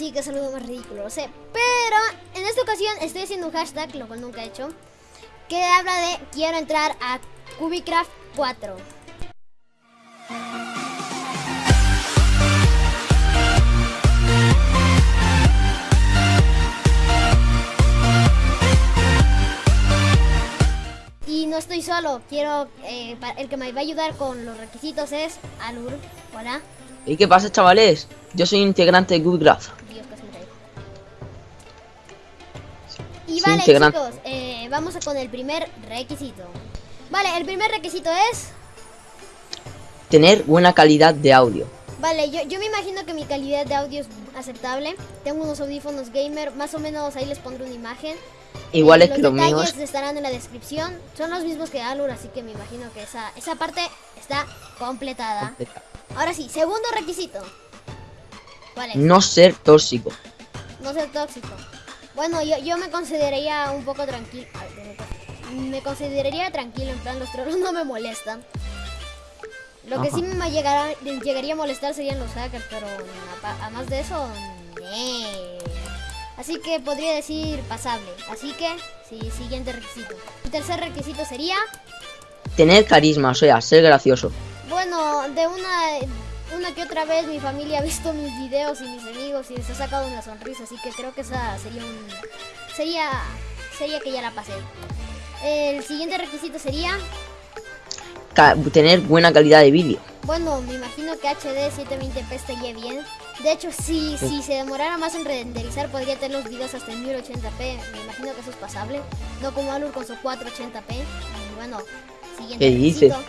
Sí, que saludo más ridículo, lo sé. Pero en esta ocasión estoy haciendo un hashtag, lo cual nunca he hecho, que habla de quiero entrar a Cubicraft 4. Y no estoy solo, quiero, eh, el que me va a ayudar con los requisitos es Alur. Hola. ¿Y qué pasa, chavales? Yo soy integrante de Good Y vale, chicos, eh, vamos con el primer requisito. Vale, el primer requisito es... Tener buena calidad de audio. Vale, yo, yo me imagino que mi calidad de audio es aceptable. Tengo unos audífonos gamer, más o menos ahí les pondré una imagen. Igual Eh, es que los detalles míos. estarán en la descripción. Son los mismos que Alur, así que me imagino que esa, esa parte está completada. Ahora sí, segundo requisito. ¿Cuál es? No ser tóxico. No ser tóxico. Bueno, yo, yo me consideraría un poco tranquilo. Me consideraría tranquilo, en plan, los trolos no me molestan. Lo que sí me llegará, llegaría a molestar serían los hackers, pero además de eso, nee. Así que podría decir pasable. Así que, sí, siguiente requisito. El tercer requisito sería, Tener carisma, o sea, ser gracioso. bueno, de una, una que otra vez mi familia ha visto mis videos y mis amigos y les ha sacado una sonrisa, así que creo que esa sería un... Sería, sería que ya la pasé. El siguiente requisito sería, Ca- tener buena calidad de vídeo. bueno, me imagino que HD 720p estaría bien. De hecho, si, Sí. si se demorara más en renderizar, podría tener los videos hasta en 1080p. Me imagino que eso es pasable. No como Alur con su 480p. Y bueno, siguiente ¿Qué dices? requisito.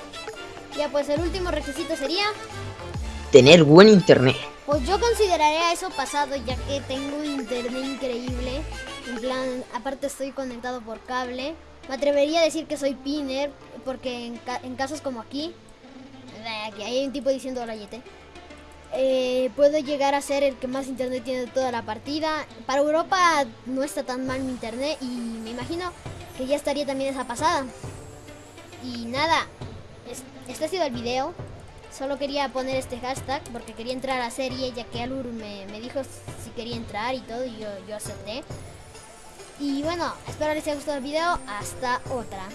Ya, pues el último requisito sería, Tener buen internet. pues yo consideraría eso pasado ya que tengo internet increíble. En plan, aparte estoy conectado por cable. Me atrevería a decir que soy pinner porque en, ca- en casos como aquí, aquí hay un tipo diciendo hola Yete. eh, puedo llegar a ser el que más internet tiene de toda la partida. Para Europa no está tan mal mi internet y me imagino que ya estaría también esa pasada. Y nada, es- este ha sido el video. Solo quería poner este hashtag porque quería entrar a la serie ya que Alur me, me dijo si quería entrar y todo y yo, yo acepté. Y bueno, espero les haya gustado el video. Hasta otra.